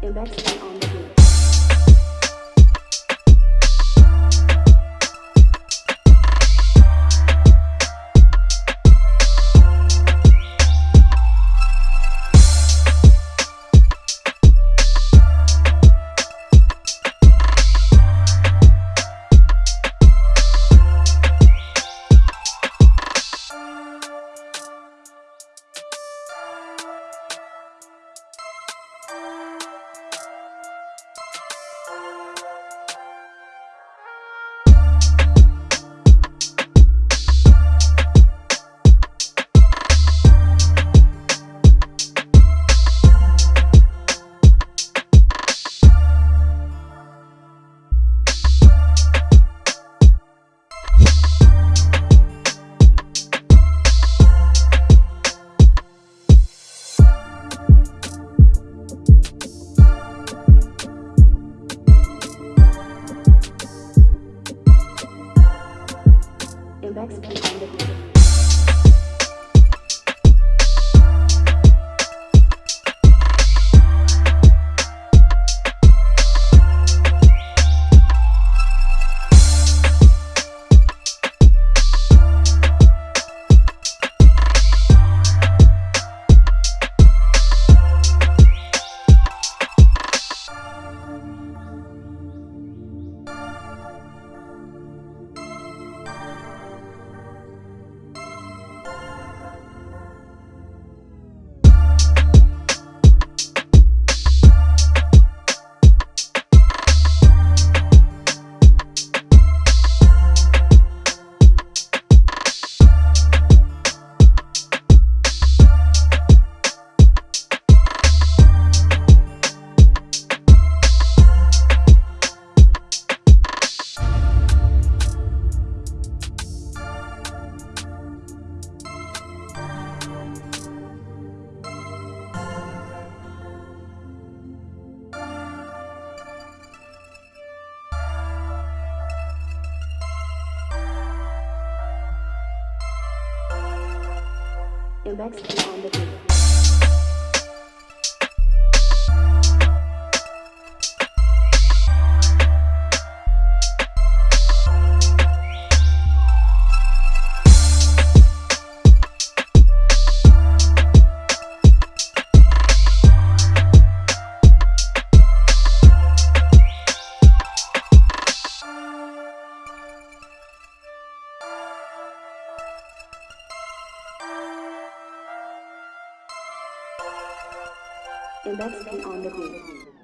Investment on the beat. Investment on the beat. Investment on the beat. Investment on the beat.